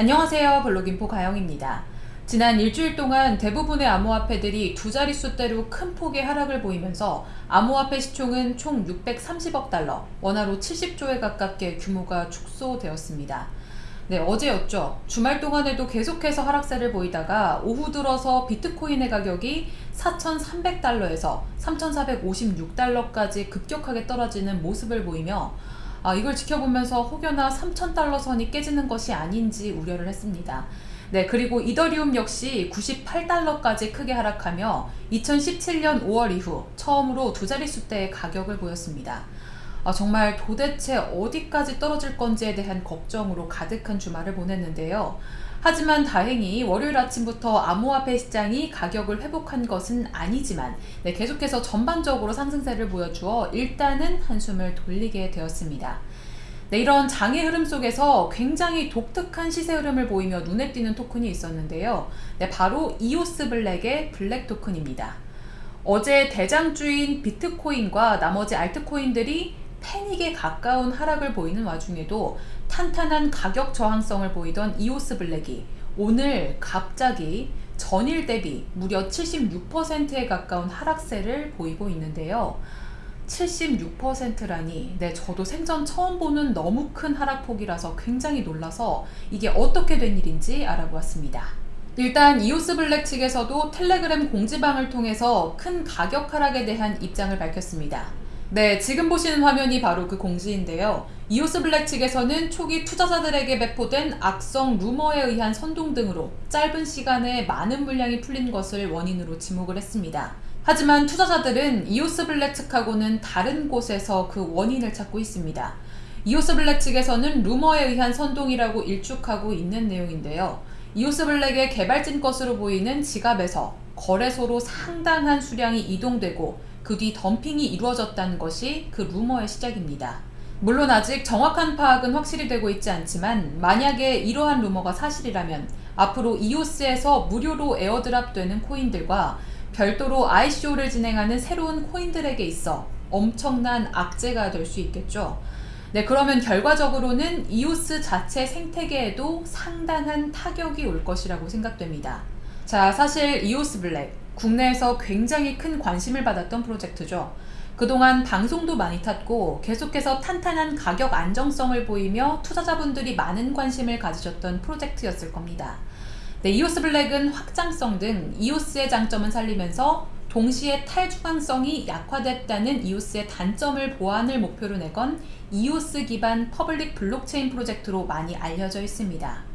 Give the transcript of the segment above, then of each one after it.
안녕하세요 블록인포 가영입니다. 지난 일주일 동안 대부분의 암호화폐들이 두 자릿수대로 큰 폭의 하락을 보이면서 암호화폐 시총은 총 630억 달러, 원화로 70조에 가깝게 규모가 축소되었습니다. 네, 어제였죠. 주말 동안에도 계속해서 하락세를 보이다가 오후 들어서 비트코인의 가격이 4,300달러에서 3,456달러까지 급격하게 떨어지는 모습을 보이며 아, 이걸 지켜보면서 혹여나 3,000달러 선이 깨지는 것이 아닌지 우려를 했습니다. 네, 그리고 이더리움 역시 98달러까지 크게 하락하며 2017년 5월 이후 처음으로 두 자릿수대의 가격을 보였습니다. 아, 정말 도대체 어디까지 떨어질 건지에 대한 걱정으로 가득한 주말을 보냈는데요. 하지만 다행히 월요일 아침부터 암호화폐 시장이 가격을 회복한 것은 아니지만 네, 계속해서 전반적으로 상승세를 보여주어 일단은 한숨을 돌리게 되었습니다. 네, 이런 장의 흐름 속에서 굉장히 독특한 시세 흐름을 보이며 눈에 띄는 토큰이 있었는데요. 네, 바로 이오스 블랙의 블랙 토큰입니다. 어제 대장주인 비트코인과 나머지 알트코인들이 패닉에 가까운 하락을 보이는 와중에도 탄탄한 가격 저항성을 보이던 이오스 블랙이 오늘 갑자기 전일 대비 무려 76%에 가까운 하락세를 보이고 있는데요. 76%라니 네 저도 생전 처음 보는 너무 큰 하락폭이라서 굉장히 놀라서 이게 어떻게 된 일인지 알아보았습니다. 일단 이오스 블랙 측에서도 텔레그램 공지방을 통해서 큰 가격 하락에 대한 입장을 밝혔습니다. 네, 지금 보시는 화면이 바로 그 공지인데요. 이오스 블랙 측에서는 초기 투자자들에게 배포된 악성 루머에 의한 선동 등으로 짧은 시간에 많은 물량이 풀린 것을 원인으로 지목을 했습니다. 하지만 투자자들은 EOS Black 측하고는 다른 곳에서 그 원인을 찾고 있습니다. EOS Black 측에서는 루머에 의한 선동이라고 일축하고 있는 내용인데요. EOS Black의 개발진 것으로 보이는 지갑에서 거래소로 상당한 수량이 이동되고 그 뒤 덤핑이 이루어졌다는 것이 그 루머의 시작입니다. 물론 아직 정확한 파악은 확실히 되고 있지 않지만 만약에 이러한 루머가 사실이라면 앞으로 EOS에서 무료로 airdrop 되는 코인들과 별도로 ICO를 진행하는 새로운 코인들에게 있어 엄청난 악재가 될 수 있겠죠. 네, 그러면 결과적으로는 EOS 자체 생태계에도 상당한 타격이 올 것이라고 생각됩니다. 자, 사실 EOS Black, 국내에서 굉장히 큰 관심을 받았던 프로젝트죠. 그동안 방송도 많이 탔고 계속해서 탄탄한 가격 안정성을 보이며 투자자분들이 많은 관심을 가지셨던 프로젝트였을 겁니다. 네, EOS Black은 확장성 등 EOS의 장점은 살리면서 동시에 탈중앙성이 약화됐다는 EOS의 단점을 보완을 목표로 내건 EOS 기반 public 블록체인 프로젝트로 많이 알려져 있습니다.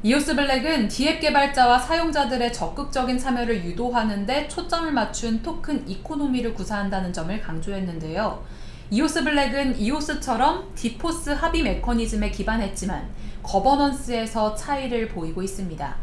EOS Black은 DApp 개발자와 사용자들의 적극적인 참여를 유도하는 데 초점을 맞춘 토큰 economy를 구사한다는 점을 강조했는데요. EOS Black은 EOS처럼 DPoS 합의 메커니즘에 기반했지만 governance에서 차이를 보이고 있습니다.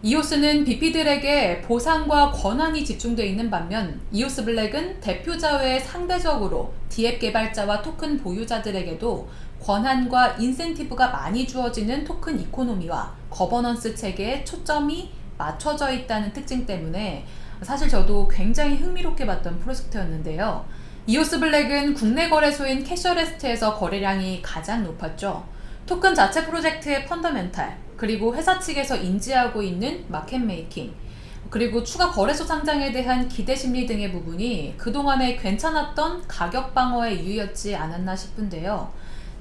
EOS는 BP들에게 보상과 권한이 집중되어 있는 반면 EOS Black은 대표자 외에 상대적으로 DApp 개발자와 토큰 보유자들에게도 권한과 인센티브가 많이 주어지는 토큰 economy와 governance 체계에 초점이 맞춰져 있다는 특징 때문에 사실 저도 굉장히 흥미롭게 봤던 프로젝트였는데요. EOS Black은 국내 거래소인 Cashierest에서 거래량이 가장 높았죠. 토큰 자체 프로젝트의 fundamental, 그리고 회사 측에서 인지하고 있는 market making, 그리고 추가 거래소 상장에 대한 기대 심리 등의 부분이 그동안에 괜찮았던 가격 방어의 이유였지 않았나 싶은데요.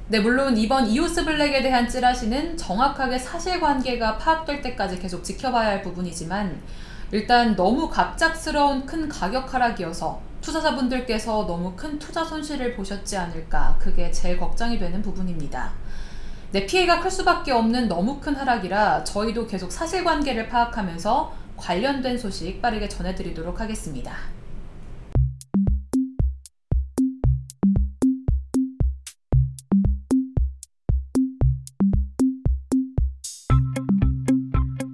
네, 물론 이번 EOS Black에 대한 찌라시는 정확하게 사실관계가 파악될 때까지 계속 지켜봐야 할 부분이지만 일단 너무 갑작스러운 큰 가격 하락이어서 투자자분들께서 너무 큰 투자 손실을 보셨지 않을까 그게 제일 걱정이 되는 부분입니다. 네, 피해가 클 수밖에 없는 너무 큰 하락이라 저희도 계속 사실관계를 파악하면서 관련된 소식 빠르게 전해드리도록 하겠습니다.